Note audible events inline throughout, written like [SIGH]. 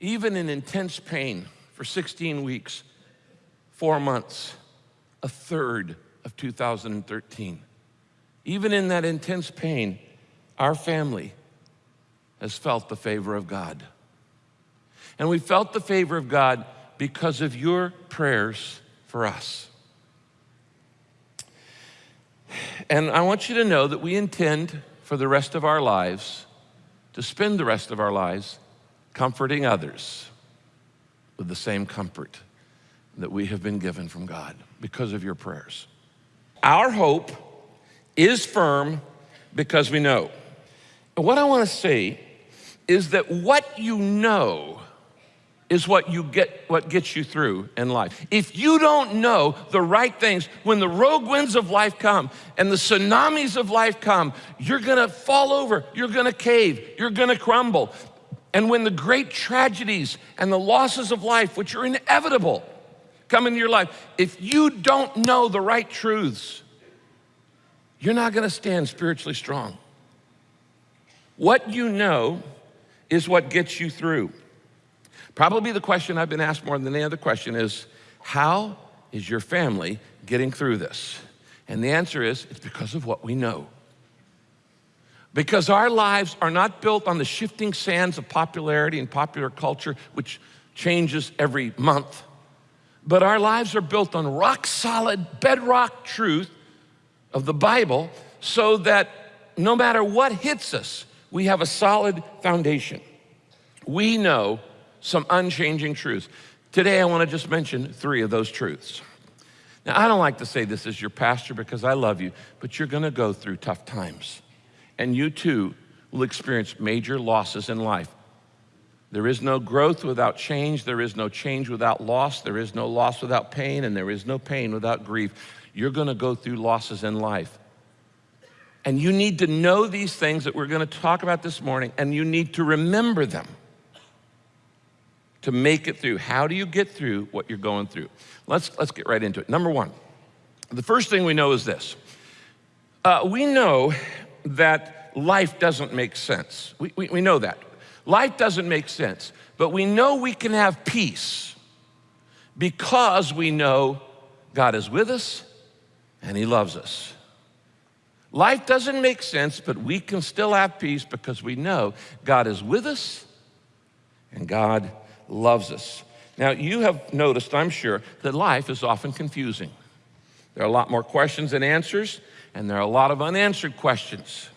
even in intense pain for 16 weeks, four months, a third of 2013. Even in that intense pain, our family has felt the favor of God. And we felt the favor of God because of your prayers for us. And I want you to know that we intend for the rest of our lives to spend the rest of our lives comforting others with the same comfort that we have been given from God because of your prayers. Our hope is firm because we know. And what I want to say is that what you know is what you get what gets you through in life. If you don't know the right things, when the rogue winds of life come and the tsunamis of life come, you're gonna fall over, you're gonna cave, you're gonna crumble. And when the great tragedies and the losses of life, which are inevitable, come into your life, if you don't know the right truths, you're not gonna stand spiritually strong. What you know is what gets you through. Probably the question I've been asked more than any other question is, how is your family getting through this? And the answer is, it's because of what we know. Because our lives are not built on the shifting sands of popularity and popular culture, which changes every month, but our lives are built on rock solid, bedrock truth of the Bible so that no matter what hits us, we have a solid foundation. We know some unchanging truths. Today, I want to just mention three of those truths. Now, I don't like to say this as your pastor because I love you, but you're going to go through tough times. And you too will experience major losses in life. There is no growth without change. There is no change without loss. There is no loss without pain. And there is no pain without grief. You're going to go through losses in life. And you need to know these things that we're going to talk about this morning, and you need to remember them to make it through. How do you get through what you're going through? Let's, let's get right into it. Number one, the first thing we know is this. Uh, we know that life doesn't make sense. We, we, we know that. Life doesn't make sense, but we know we can have peace because we know God is with us and He loves us. Life doesn't make sense, but we can still have peace because we know God is with us and God loves us. Now, you have noticed, I'm sure, that life is often confusing. There are a lot more questions than answers, and there are a lot of unanswered questions.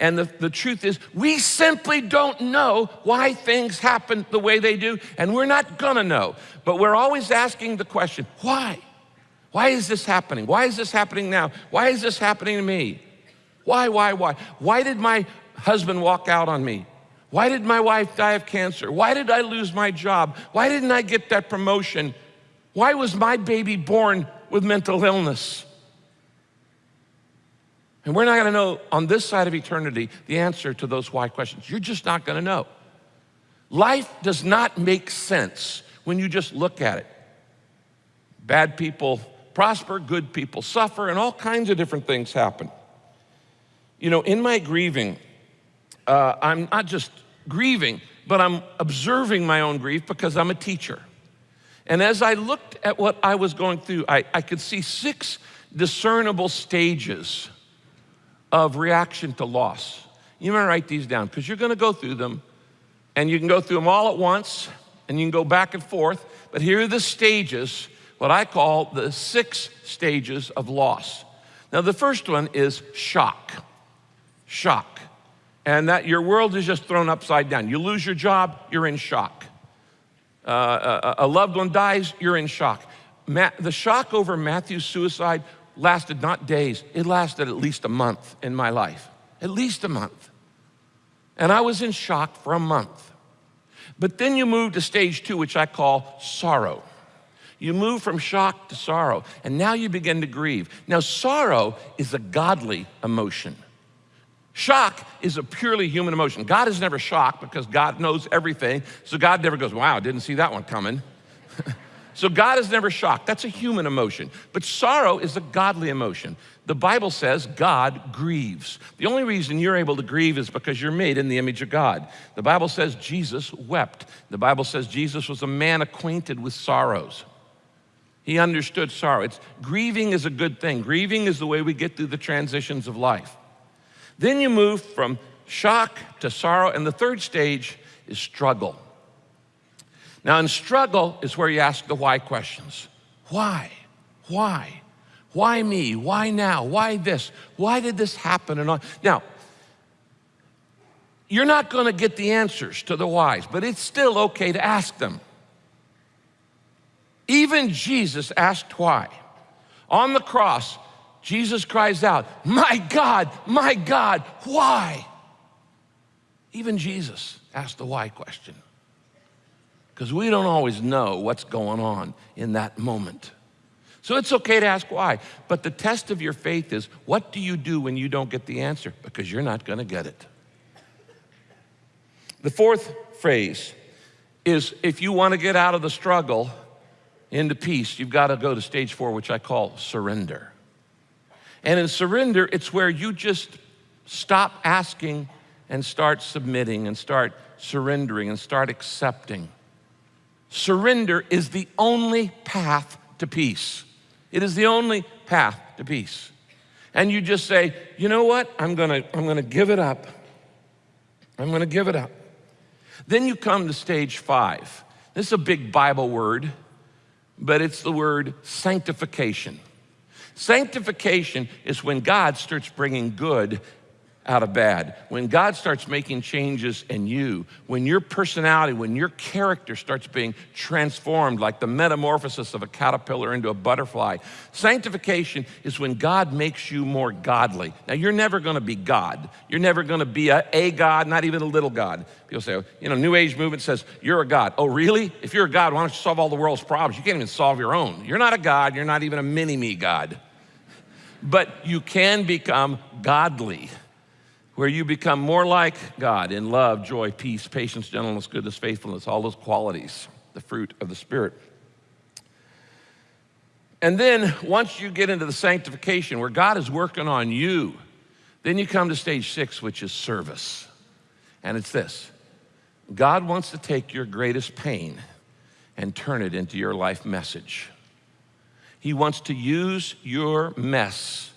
And the, the truth is, we simply don't know why things happen the way they do, and we're not gonna know. But we're always asking the question, why? Why is this happening? Why is this happening now? Why is this happening to me? Why, why, why? Why did my husband walk out on me? Why did my wife die of cancer? Why did I lose my job? Why didn't I get that promotion? Why was my baby born with mental illness? And we're not going to know on this side of eternity the answer to those why questions. You're just not going to know. Life does not make sense when you just look at it. Bad people prosper, good people suffer, and all kinds of different things happen. You know, in my grieving, uh, I'm not just grieving, but I'm observing my own grief because I'm a teacher. And as I looked at what I was going through, I, I could see six discernible stages of reaction to loss. You might write these down because you're going to go through them and you can go through them all at once and you can go back and forth. But here are the stages, what I call the six stages of loss. Now, the first one is shock. Shock and that your world is just thrown upside down. You lose your job, you're in shock. Uh, a, a, loved one dies, you're in shock. Ma the shock over Matthew's suicide lasted not days, it lasted at least a month in my life. At least a month. And I was in shock for a month. But then you move to stage two, which I call sorrow. You move from shock to sorrow, and now you begin to grieve. Now, sorrow is a godly emotion. Shock is a purely human emotion. God is never shocked because God knows everything. So God never goes, wow, didn't see that one coming. [LAUGHS] so God is never shocked. That's a human emotion. But sorrow is a godly emotion. The Bible says God grieves. The only reason you're able to grieve is because you're made in the image of God. The Bible says Jesus wept. The Bible says Jesus was a man acquainted with sorrows. He understood sorrow. It's, grieving is a good thing. Grieving is the way we get through the transitions of life. Then you move from shock to sorrow, and the third stage is struggle. Now, in struggle is where you ask the why questions. Why? Why? Why me? Why now? Why this? Why did this happen? And on. Now, you're not going to get the answers to the whys, but it's still okay to ask them. Even Jesus asked why. On the cross, Jesus cries out, My God, my God, why? Even Jesus asked the why question. Because we don't always know what's going on in that moment. So it's okay to ask why. But the test of your faith is what do you do when you don't get the answer? Because you're not going to get it. The fourth phrase is if you want to get out of the struggle into peace, you've got to go to stage four, which I call surrender. And in surrender, it's where you just stop asking and start submitting and start surrendering and start accepting. Surrender is the only path to peace. It is the only path to peace. And you just say, you know what? I'm gonna, I'm gonna give it up. I'm gonna give it up. Then you come to stage five. This is a big Bible word, but it's the word sanctification. Sanctification is when God starts bringing good out of bad. When God starts making changes in you, when your personality, when your character starts being transformed like the metamorphosis of a caterpillar into a butterfly. Sanctification is when God makes you more godly. Now, you're never gonna be God. You're never gonna be a, a God, not even a little God. People say, oh, you know, New Age movement says, you're a God. Oh, really? If you're a God, why don't you solve all the world's problems? You can't even solve your own. You're not a God, you're not even a mini me God. But you can become godly where you become more like God in love, joy, peace, patience, gentleness, goodness, faithfulness, all those qualities, the fruit of the Spirit. And then once you get into the sanctification where God is working on you, then you come to stage six, which is service. And it's this God wants to take your greatest pain and turn it into your life message. He wants to use your mess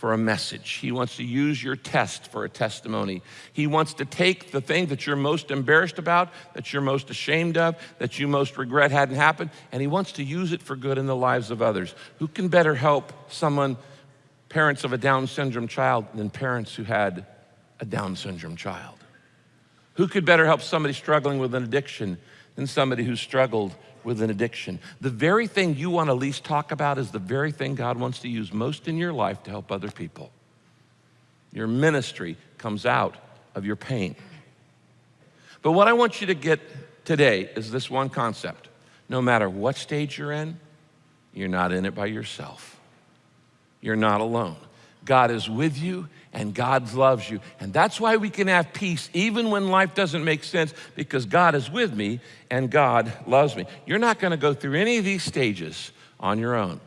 for a message. He wants to use your test for a testimony. He wants to take the thing that you're most embarrassed about, that you're most ashamed of, that you most regret hadn't happened, and he wants to use it for good in the lives of others. Who can better help someone, parents of a Down syndrome child, than parents who had a Down syndrome child? Who could better help somebody struggling with an addiction than somebody who struggled with an addiction. The very thing you want to least talk about is the very thing God wants to use most in your life to help other people. Your ministry comes out of your pain. But what I want you to get today is this one concept. No matter what stage you're in, you're not in it by yourself. You're not alone. God is with you and God loves you. And that's why we can have peace even when life doesn't make sense because God is with me and God loves me. You're not going to go through any of these stages on your own.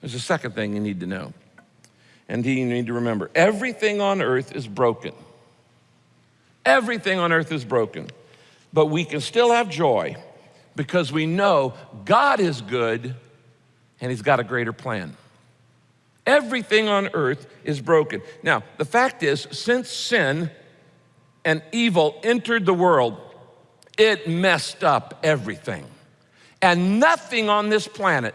There's a second thing you need to know. And you need to remember everything on earth is broken. Everything on earth is broken. But we can still have joy because we know God is good and He's got a greater plan. Everything on earth is broken. Now, the fact is, since sin and evil entered the world, it messed up everything. And nothing on this planet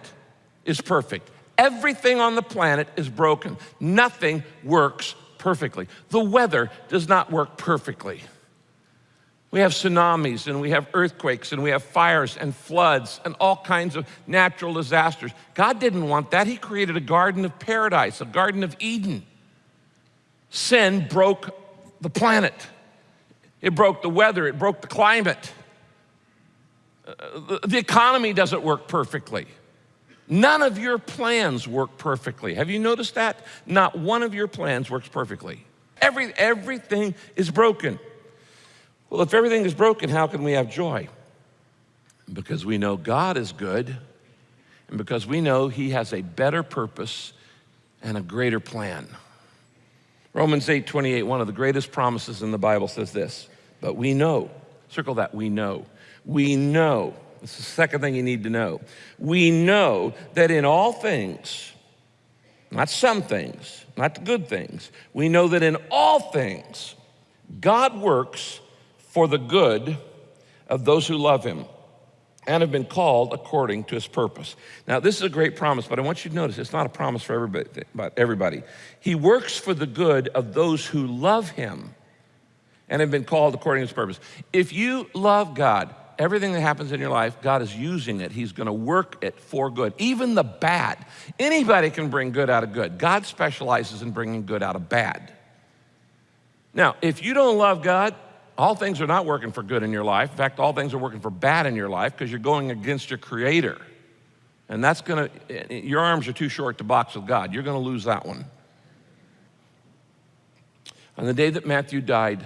is perfect. Everything on the planet is broken. Nothing works perfectly. The weather does not work perfectly. We have tsunamis and we have earthquakes and we have fires and floods and all kinds of natural disasters. God didn't want that. He created a garden of paradise, a garden of Eden. Sin broke the planet, it broke the weather, it broke the climate. Uh, the economy doesn't work perfectly. None of your plans work perfectly. Have you noticed that? Not one of your plans works perfectly. Every, everything is broken. Well, if everything is broken, how can we have joy? Because we know God is good, and because we know He has a better purpose and a greater plan. Romans 8 28, one of the greatest promises in the Bible says this, but we know, circle that, we know. We know, it's the second thing you need to know. We know that in all things, not some things, not the good things, we know that in all things, God works for the good of those who love him and have been called according to his purpose. Now, this is a great promise, but I want you to notice it's not a promise for everybody, but everybody. He works for the good of those who love him and have been called according to his purpose. If you love God, everything that happens in your life, God is using it. He's going to work it for good, even the bad. Anybody can bring good out of good. God specializes in bringing good out of bad. Now, if you don't love God, all things are not working for good in your life. In fact, all things are working for bad in your life because you're going against your creator. And that's gonna, your arms are too short to box with God. You're gonna lose that one. On the day that Matthew died,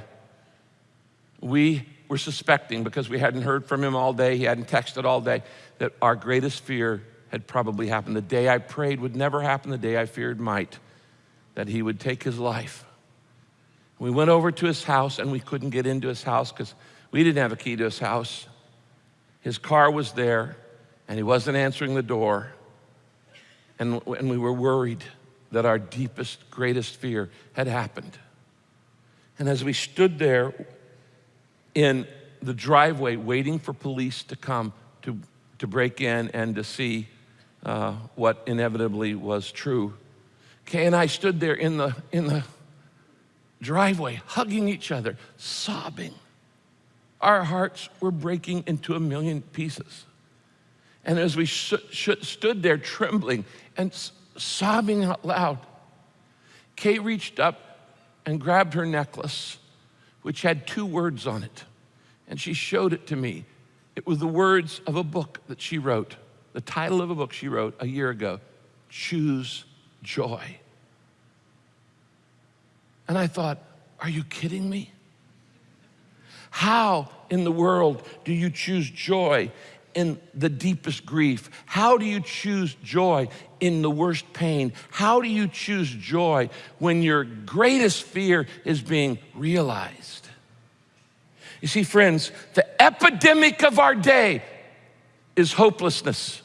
we were suspecting, because we hadn't heard from him all day, he hadn't texted all day, that our greatest fear had probably happened. The day I prayed would never happen, the day I feared might, that he would take his life. We went over to his house and we couldn't get into his house because we didn't have a key to his house. His car was there and he wasn't answering the door. And, and we were worried that our deepest, greatest fear had happened. And as we stood there in the driveway waiting for police to come to, to break in and to see uh, what inevitably was true, Kay and I stood there in the, in the driveway, hugging each other, sobbing. Our hearts were breaking into a million pieces. And as we stood there trembling and sobbing out loud, Kay reached up and grabbed her necklace, which had two words on it. And she showed it to me. It was the words of a book that she wrote, the title of a book she wrote a year ago Choose Joy. And I thought, are you kidding me? How in the world do you choose joy in the deepest grief? How do you choose joy in the worst pain? How do you choose joy when your greatest fear is being realized? You see, friends, the epidemic of our day is hopelessness.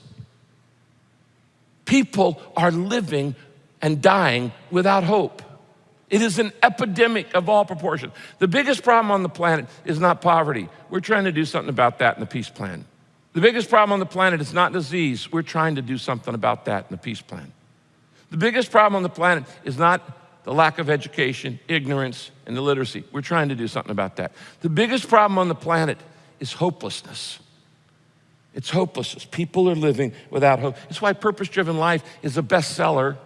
People are living and dying without hope. It is an epidemic of all proportions. The biggest problem on the planet is not poverty. We're trying to do something about that in the peace plan. The biggest problem on the planet is not disease. We're trying to do something about that in the peace plan. The biggest problem on the planet is not the lack of education, ignorance, and illiteracy. We're trying to do something about that. The biggest problem on the planet is hopelessness. It's hopelessness. People are living without hope. It's why Purpose Driven Life is a bestseller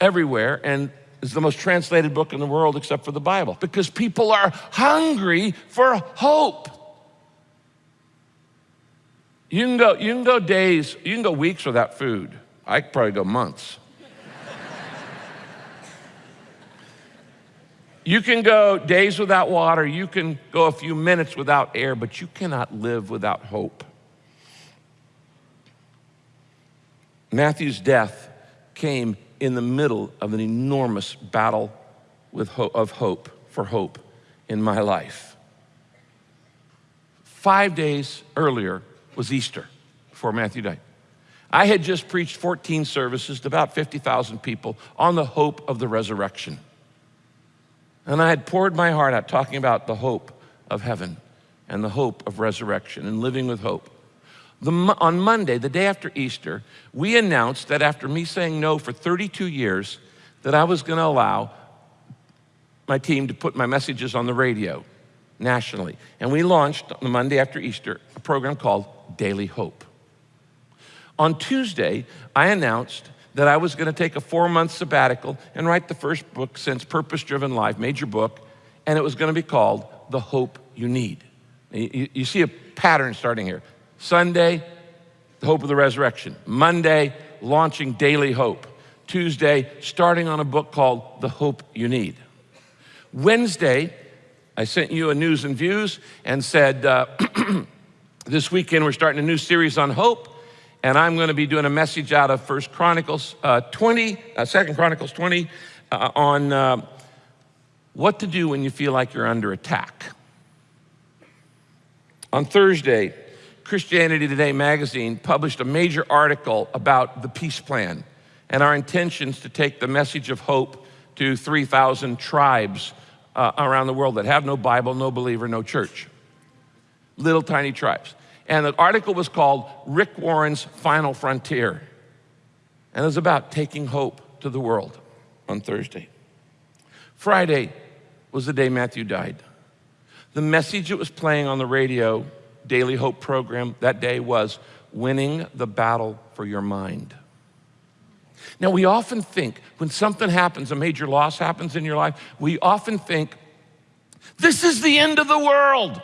everywhere, and is the most translated book in the world except for the Bible because people are hungry for hope. You can go, you can go days, you can go weeks without food. I could probably go months. you can go days without water, you can go a few minutes without air, but you cannot live without hope. Matthew's death came in the middle of an enormous battle with ho of hope, for hope in my life. Five days earlier was Easter before Matthew died. I had just preached 14 services to about 50,000 people on the hope of the resurrection. And I had poured my heart out talking about the hope of heaven and the hope of resurrection and living with hope. The, on Monday, the day after Easter, we announced that after me saying no for 32 years, that I was going to allow my team to put my messages on the radio nationally. And we launched on the Monday after Easter a program called Daily Hope. On Tuesday, I announced that I was going to take a four month sabbatical and write the first book since Purpose Driven Life, major book, and it was going to be called The Hope You Need. You, you see a pattern starting here. Sunday, the hope of the resurrection. Monday, launching daily hope. Tuesday, starting on a book called The Hope You Need. Wednesday, I sent you a news and views and said, uh, [CLEARS THROAT] this weekend we're starting a new series on hope. and I'm going to be doing a message out of First Chronicles uh, 20, uh, Second Chronicles 20, uh, on uh, what to do when you feel like you're under attack. On Thursday, Christianity Today magazine published a major article about the peace plan and our intentions to take the message of hope to 3,000 tribes uh, around the world that have no Bible, no believer, no church. Little tiny tribes. And the article was called Rick Warren's Final Frontier. And it was about taking hope to the world on Thursday. Friday was the day Matthew died. The message that was playing on the radio, Daily Hope program that day was winning the battle for your mind. Now, we often think when something happens, a major loss happens in your life, we often think, this is the end of the world.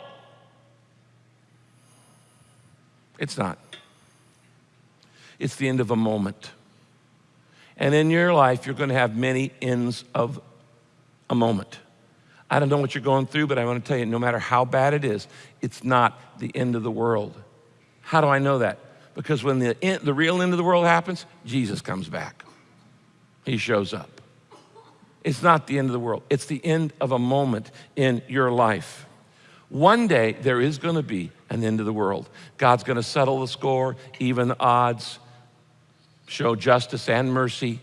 It's not. It's the end of a moment. And in your life, you're going to have many ends of a moment. I don't know what you're going through, but I want to tell you no matter how bad it is, it's not the end of the world. How do I know that? Because when the, end, the real end of the world happens, Jesus comes back. He shows up. It's not the end of the world, it's the end of a moment in your life. One day, there is going to be an end of the world. God's going to settle the score, even the odds, show justice and mercy.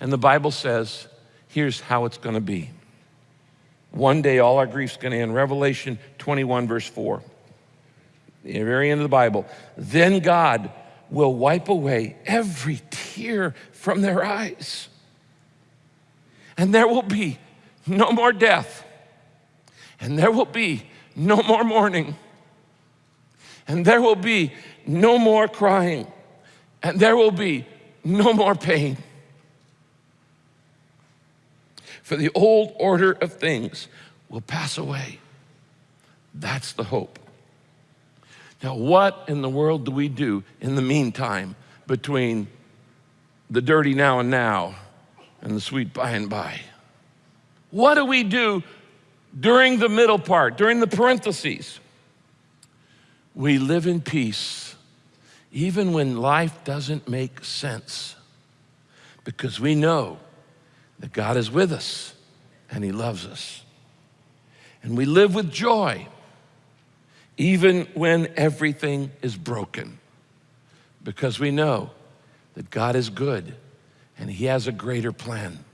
And the Bible says, here's how it's going to be. One day, all our grief's going to end. Revelation 21, verse 4. The very end of the Bible. Then God will wipe away every tear from their eyes. And there will be no more death and there will be no more mourning, and there will be no more crying, and there will be no more pain. For the old order of things will pass away. That's the hope. Now, what in the world do we do in the meantime between the dirty now and now and the sweet by and by? What do we do during the middle part, during the parentheses, we live in peace even when life doesn't make sense because we know that God is with us and He loves us. And we live with joy even when everything is broken because we know that God is good and He has a greater plan.